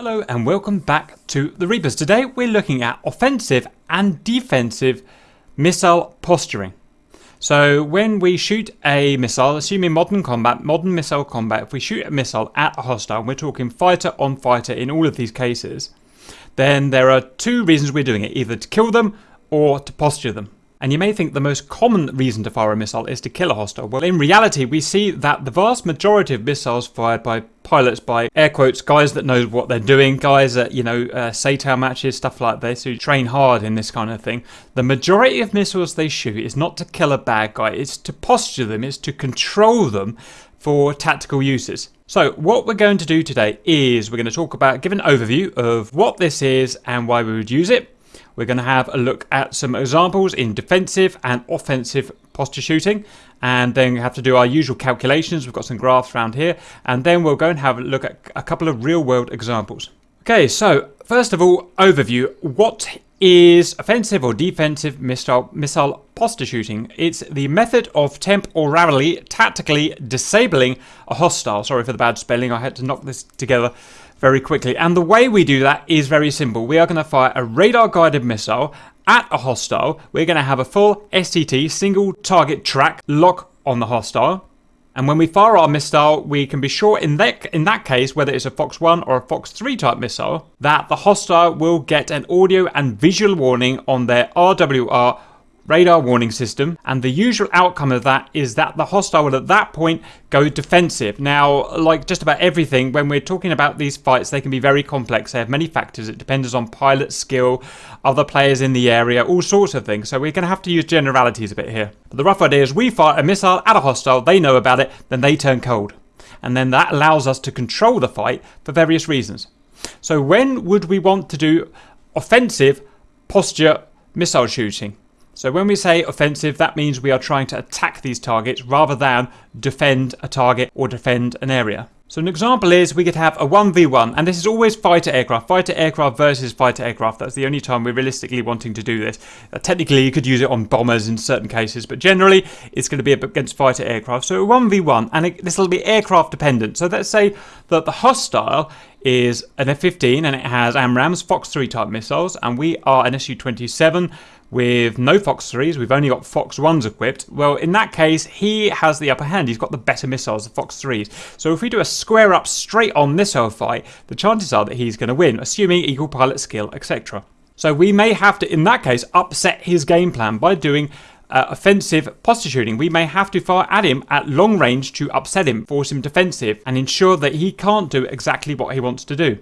Hello and welcome back to the Reapers. Today we're looking at offensive and defensive missile posturing. So when we shoot a missile, assuming modern combat, modern missile combat, if we shoot a missile at a hostile, we're talking fighter on fighter in all of these cases, then there are two reasons we're doing it, either to kill them or to posture them. And you may think the most common reason to fire a missile is to kill a hostile. Well, in reality, we see that the vast majority of missiles fired by pilots, by air quotes, guys that know what they're doing, guys that you know, uh, SATAL matches, stuff like this, who train hard in this kind of thing, the majority of missiles they shoot is not to kill a bad guy, it's to posture them, it's to control them for tactical uses. So what we're going to do today is we're going to talk about, give an overview of what this is and why we would use it. We're going to have a look at some examples in defensive and offensive posture shooting and then we have to do our usual calculations. We've got some graphs around here and then we'll go and have a look at a couple of real world examples. Okay, so first of all, overview. What is offensive or defensive missile, missile posture shooting? It's the method of temporarily, tactically disabling a hostile. Sorry for the bad spelling, I had to knock this together very quickly. And the way we do that is very simple. We are going to fire a radar guided missile at a hostile. We're going to have a full STT, single target track, lock on the hostile. And when we fire our missile, we can be sure in that, in that case, whether it's a Fox 1 or a Fox 3 type missile, that the hostile will get an audio and visual warning on their RWR radar warning system and the usual outcome of that is that the hostile will at that point go defensive. Now like just about everything when we're talking about these fights they can be very complex. They have many factors. It depends on pilot skill, other players in the area, all sorts of things. So we're going to have to use generalities a bit here. But the rough idea is we fire a missile at a hostile, they know about it, then they turn cold. And then that allows us to control the fight for various reasons. So when would we want to do offensive posture missile shooting? So when we say offensive, that means we are trying to attack these targets rather than defend a target or defend an area. So an example is we could have a 1v1, and this is always fighter aircraft. Fighter aircraft versus fighter aircraft. That's the only time we're realistically wanting to do this. Uh, technically, you could use it on bombers in certain cases, but generally, it's going to be against fighter aircraft. So a 1v1, and this will be aircraft dependent. So let's say that the hostile is an F-15, and it has AMRAAMs, Fox 3 type missiles, and we are an Su-27 with no Fox 3s, we've only got Fox 1s equipped, well in that case he has the upper hand, he's got the better missiles, the Fox 3s. So if we do a square up straight on this missile fight, the chances are that he's going to win, assuming equal pilot skill, etc. So we may have to, in that case, upset his game plan by doing uh, offensive posture shooting. We may have to fire at him at long range to upset him, force him defensive, and ensure that he can't do exactly what he wants to do.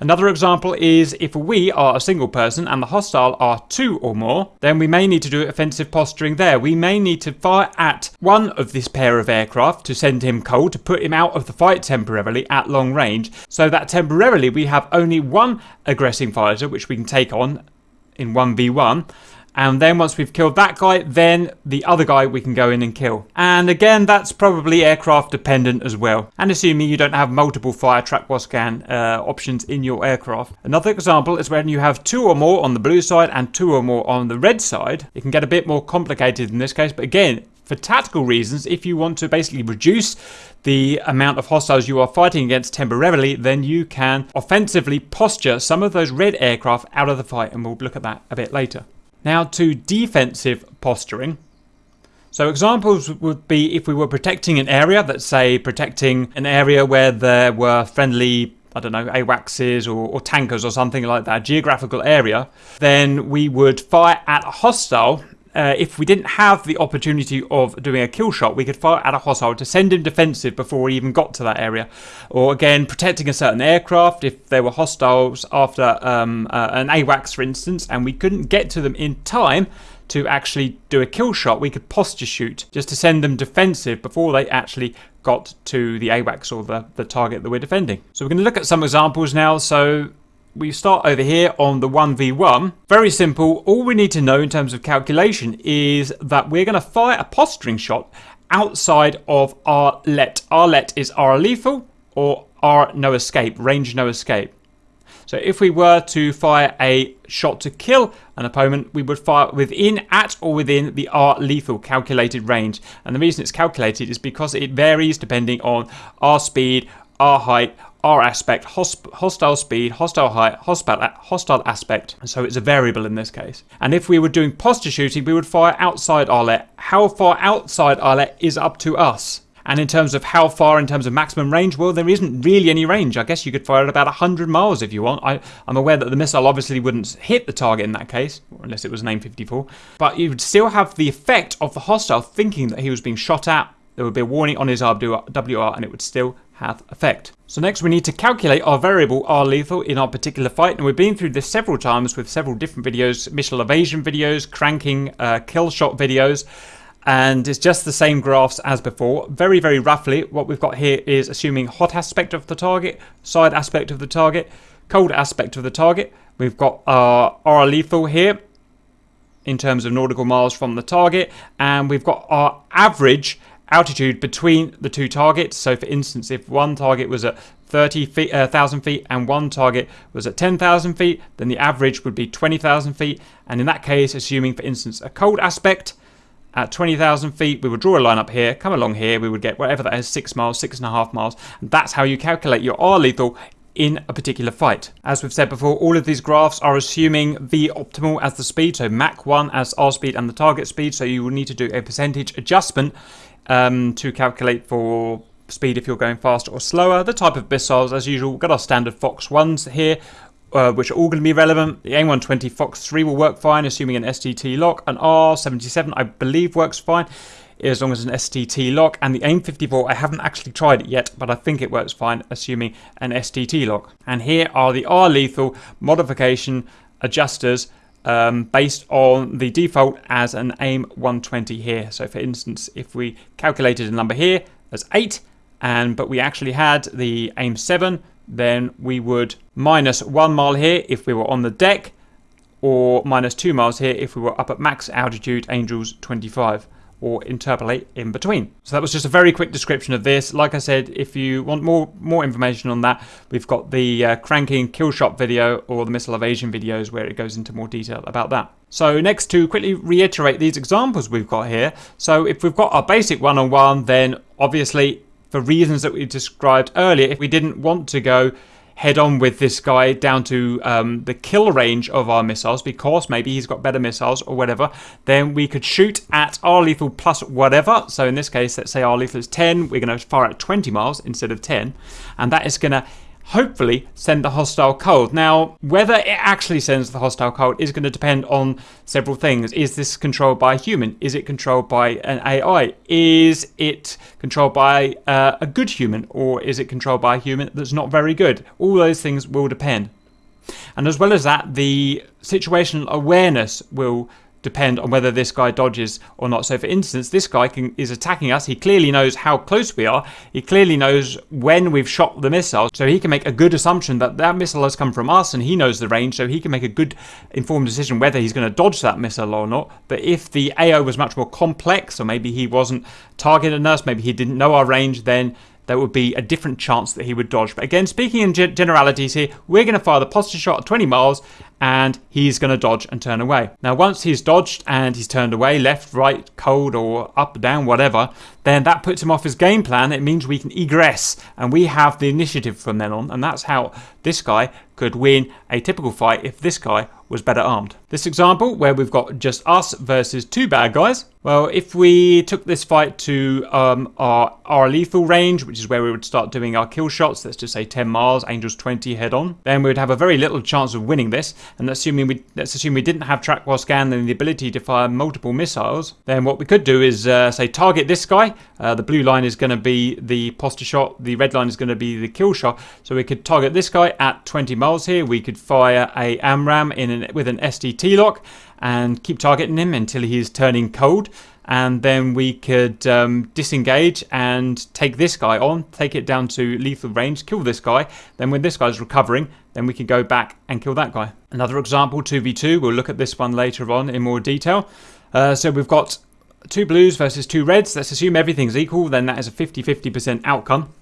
Another example is if we are a single person and the hostile are two or more, then we may need to do offensive posturing there. We may need to fire at one of this pair of aircraft to send him cold, to put him out of the fight temporarily at long range, so that temporarily we have only one aggressing fighter which we can take on in 1v1 and then once we've killed that guy, then the other guy we can go in and kill. And again, that's probably aircraft dependent as well. And assuming you don't have multiple fire track scan uh, options in your aircraft. Another example is when you have two or more on the blue side and two or more on the red side. It can get a bit more complicated in this case, but again, for tactical reasons, if you want to basically reduce the amount of hostiles you are fighting against temporarily, then you can offensively posture some of those red aircraft out of the fight, and we'll look at that a bit later. Now to defensive posturing. So examples would be if we were protecting an area, let's say protecting an area where there were friendly I don't know, AWACSs or, or, tankers or something like that, geographical area, then we would fire at a hostile uh, if we didn't have the opportunity of doing a kill shot, we could fire at a hostile to send him defensive before we even got to that area. Or again, protecting a certain aircraft if there were hostiles after um, uh, an AWACS, for instance, and we couldn't get to them in time to actually do a kill shot, we could posture shoot just to send them defensive before they actually got to the AWACS or the, the target that we're defending. So we're going to look at some examples now. So we start over here on the 1v1. Very simple. All we need to know in terms of calculation is that we're going to fire a posturing shot outside of our let. Our let is our lethal or our no escape, range no escape. So if we were to fire a shot to kill an opponent, we would fire within, at or within the R lethal calculated range. And the reason it's calculated is because it varies depending on our speed, our height, R aspect, hostile speed, hostile height, hostile, aspect. And so it's a variable in this case. And if we were doing posture shooting, we would fire outside RLET. How far outside RLET is up to us. And in terms of how far, in terms of maximum range, well, there isn't really any range. I guess you could fire at about 100 miles if you want. I, am aware that the missile obviously wouldn't hit the target in that case, unless it was an AIM-54. But you would still have the effect of the hostile thinking that he was being shot at. There would be a warning on his WR and it would still effect. So next we need to calculate our variable R lethal in our particular fight and we've been through this several times with several different videos, missile evasion videos, cranking, uh, kill shot videos and it's just the same graphs as before. Very, very roughly, what we've got here is assuming hot aspect of the target, side aspect of the target, cold aspect of the target. We've got our R lethal here in terms of nautical miles from the target, and we've got our average altitude between the two targets. So for instance, if one target was at 30,000 uh, feet and one target was at 10,000 feet, then the average would be 20,000 feet. And in that case, assuming for instance a cold aspect at 20,000 feet, we would draw a line up here, come along here, we would get whatever that is, six miles, six and a half miles. And that's how you calculate your R lethal in a particular fight. As we've said before, all of these graphs are assuming V optimal as the speed, so Mach 1 as R speed and the target speed, so you will need to do a percentage adjustment um, to calculate for speed if you're going faster or slower. The type of missiles, as usual, we've got our standard Fox 1s here, uh, which are all going to be relevant. The AIM-120 Fox 3 will work fine, assuming an STT lock. An R77, I believe, works fine as long as an STT lock. And the AIM-54, I haven't actually tried it yet, but I think it works fine, assuming an STT lock. And here are the R-lethal modification adjusters um, based on the default as an AIM 120 here. So for instance, if we calculated a number here as 8, and but we actually had the AIM 7, then we would minus 1 mile here if we were on the deck, or minus 2 miles here if we were up at max altitude, Angels 25 or interpolate in between. So that was just a very quick description of this. Like I said, if you want more more information on that, we've got the uh, cranking kill shot video or the missile evasion videos where it goes into more detail about that. So next to quickly reiterate these examples we've got here. So if we've got our basic one-on-one, -on -one, then obviously for reasons that we described earlier, if we didn't want to go head on with this guy down to um, the kill range of our missiles because maybe he's got better missiles or whatever, then we could shoot at our lethal plus whatever. So in this case, let's say our lethal is 10, we're going to fire at 20 miles instead of 10, and that is going to hopefully send the hostile cold. Now, whether it actually sends the hostile cold is going to depend on several things. Is this controlled by a human? Is it controlled by an AI? Is it controlled by uh, a good human? Or is it controlled by a human that's not very good? All those things will depend. And as well as that, the situational awareness will depend on whether this guy dodges or not. So for instance, this guy can, is attacking us. He clearly knows how close we are. He clearly knows when we've shot the missile. So he can make a good assumption that that missile has come from us and he knows the range. So he can make a good informed decision whether he's going to dodge that missile or not. But if the AO was much more complex or maybe he wasn't targeting us, maybe he didn't know our range, then there would be a different chance that he would dodge. But again, speaking in generalities here, we're going to fire the posture shot at 20 miles and he's going to dodge and turn away. Now, once he's dodged and he's turned away, left, right, cold, or up, down, whatever, then that puts him off his game plan. It means we can egress and we have the initiative from then on. And that's how this guy could win a typical fight if this guy was better armed. This example, where we've got just us versus two bad guys, well, if we took this fight to um, our, our lethal range, which is where we would start doing our kill shots, let's just say 10 miles, Angels 20 head on, then we would have a very little chance of winning this. And assuming we, let's assume we didn't have track while scan and the ability to fire multiple missiles, then what we could do is uh, say target this guy. Uh, the blue line is going to be the posture shot, the red line is going to be the kill shot. So we could target this guy at 20 miles here. We could fire a AMRAAM in an, with an STT lock and keep targeting him until he's turning cold and then we could um, disengage and take this guy on, take it down to lethal range, kill this guy. Then when this guy's recovering, then we can go back and kill that guy. Another example, 2v2, we'll look at this one later on in more detail. Uh, so we've got two blues versus two reds. Let's assume everything's equal, then that is a 50-50% outcome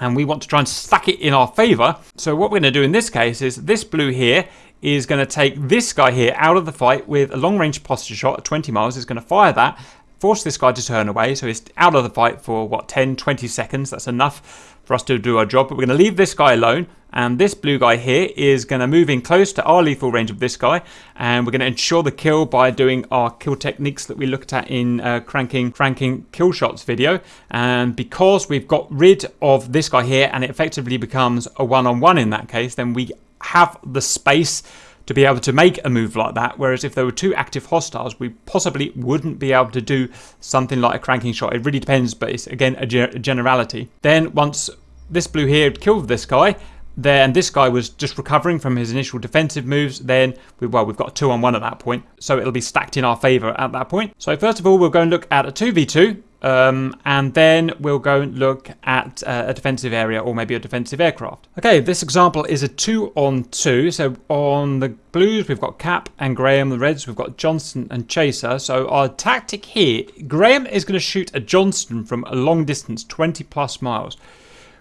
and we want to try and stack it in our favor. So what we're going to do in this case is this blue here is going to take this guy here out of the fight with a long range posture shot at 20 miles. Is going to fire that, force this guy to turn away. So he's out of the fight for what 10, 20 seconds. That's enough for us to do our job. But we're going to leave this guy alone. And this blue guy here is going to move in close to our lethal range of this guy. And we're going to ensure the kill by doing our kill techniques that we looked at in uh, cranking, cranking kill shots video. And because we've got rid of this guy here and it effectively becomes a one-on-one -on -one in that case, then we have the space to be able to make a move like that. Whereas if there were two active hostiles, we possibly wouldn't be able to do something like a cranking shot. It really depends, but it's again a, a generality. Then once this blue here killed this guy, then this guy was just recovering from his initial defensive moves. Then, we, well, we've got two on one at that point, so it'll be stacked in our favor at that point. So first of all, we'll go and look at a 2v2. Um, and then we'll go and look at uh, a defensive area or maybe a defensive aircraft. Okay, this example is a two on two. So on the blues, we've got Cap and Graham. The reds, we've got Johnston and Chaser. So our tactic here, Graham is going to shoot a Johnston from a long distance, 20 plus miles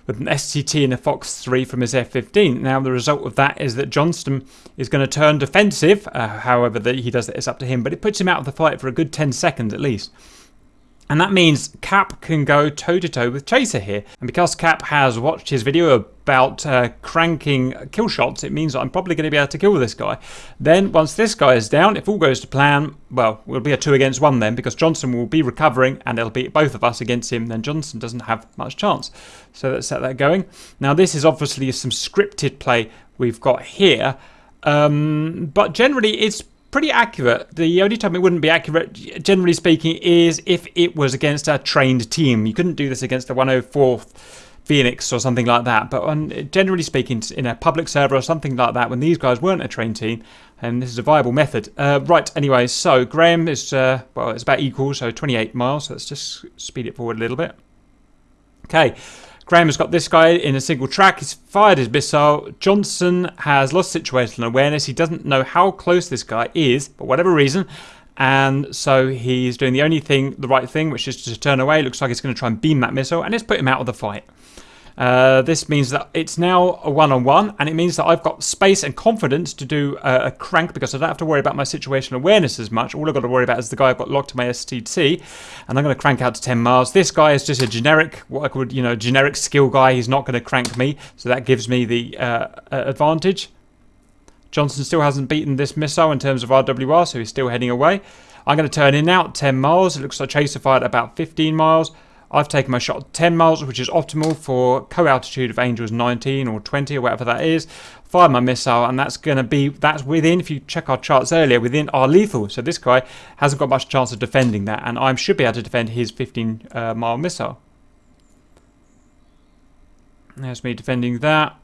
with an STT and a Fox 3 from his F-15. Now, the result of that is that Johnston is going to turn defensive. Uh, however, that he does that, it's up to him. But it puts him out of the fight for a good 10 seconds at least. And that means Cap can go toe to toe with Chaser here. And because Cap has watched his video about uh, cranking kill shots, it means I'm probably going to be able to kill this guy. Then once this guy is down, if all goes to plan, well, we'll be a two against one then because Johnson will be recovering and it'll be both of us against him. Then Johnson doesn't have much chance. So let's set that going. Now this is obviously some scripted play we've got here. Um, but generally it's pretty accurate. The only time it wouldn't be accurate, generally speaking, is if it was against a trained team. You couldn't do this against a 104th Phoenix or something like that. But on, generally speaking, in a public server or something like that, when these guys weren't a trained team, and this is a viable method. Uh, right, anyway, so Graham is, uh, well, it's about equal, so 28 miles. So let's just speed it forward a little bit. Okay. Graham has got this guy in a single track. He's fired his missile. Johnson has lost situational awareness. He doesn't know how close this guy is, for whatever reason. And so he's doing the only thing, the right thing, which is to turn away. Looks like he's going to try and beam that missile, and it's put him out of the fight. Uh, this means that it's now a one-on-one, -on -one, and it means that I've got space and confidence to do a, a, crank because I don't have to worry about my situational awareness as much. All I've got to worry about is the guy I've got locked to my STT, and I'm going to crank out to 10 miles. This guy is just a generic, what I could, you know, generic skill guy. He's not going to crank me, so that gives me the uh, advantage. Johnson still hasn't beaten this missile in terms of RWR, so he's still heading away. I'm going to turn in at 10 miles. It looks like Chaser fired about 15 miles. I've taken my shot 10 miles, which is optimal for co-altitude of Angels 19 or 20 or whatever that is. Fire my missile, and that's going to be, that's within, if you check our charts earlier, within our lethal. So this guy hasn't got much chance of defending that, and I should be able to defend his 15 uh, mile missile. There's me defending that.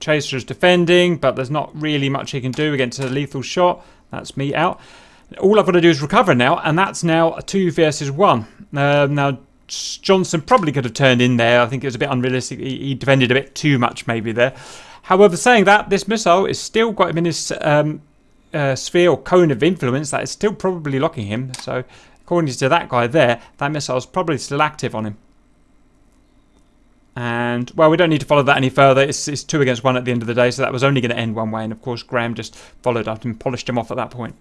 Chaser is defending, but there's not really much he can do against a lethal shot. That's me out. All I've got to do is recover now, and that's now a 2 versus 1. Uh, now, Johnson probably could have turned in there. I think it was a bit unrealistic. He, he defended a bit too much maybe there. However, saying that, this missile is still got him in his um, uh, sphere or cone of influence. That is still probably locking him. So, according to that guy there, that missile is probably still active on him. And, well, we don't need to follow that any further. It's, it's two against one at the end of the day, so that was only going to end one way. And, of course, Graham just followed up and polished him off at that point.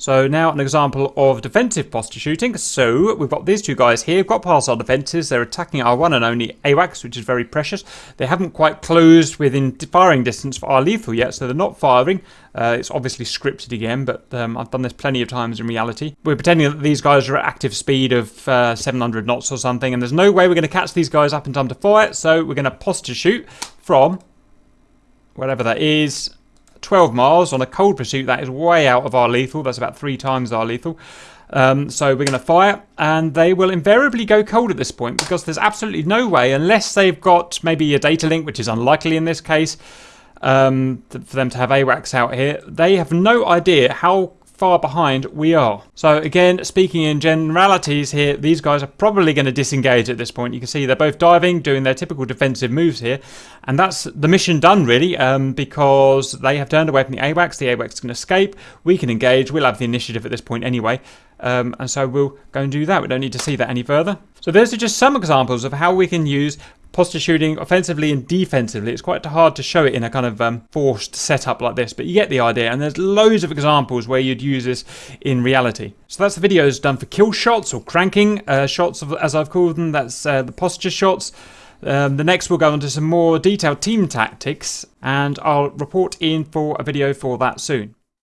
So now an example of defensive posture shooting. So we've got these two guys here. We've got past our defences. They're attacking our one and only AWACS, which is very precious. They haven't quite closed within firing distance for our lethal yet, so they're not firing. Uh, it's obviously scripted again, but um, I've done this plenty of times in reality. We're pretending that these guys are at active speed of uh, 700 knots or something, and there's no way we're going to catch these guys up in time to fire, so we're going to posture shoot from whatever that is 12 miles on a cold pursuit. That is way out of our lethal. That's about three times our lethal. Um, so we're going to fire, and they will invariably go cold at this point because there's absolutely no way, unless they've got maybe a data link, which is unlikely in this case, um, for them to have AWACS out here. They have no idea how far behind we are. So again, speaking in generalities here, these guys are probably going to disengage at this point. You can see they're both diving, doing their typical defensive moves here. And that's the mission done really, um, because they have turned away from the AWACS. The AWACS can escape. We can engage. We'll have the initiative at this point anyway. Um, and so we'll go and do that. We don't need to see that any further. So those are just some examples of how we can use posture shooting offensively and defensively. It's quite hard to show it in a kind of um, forced setup like this, but you get the idea. And there's loads of examples where you'd use this in reality. So that's the videos done for kill shots or cranking uh, shots, of, as I've called them. That's uh, the posture shots. Um, the next we'll go on to some more detailed team tactics and I'll report in for a video for that soon.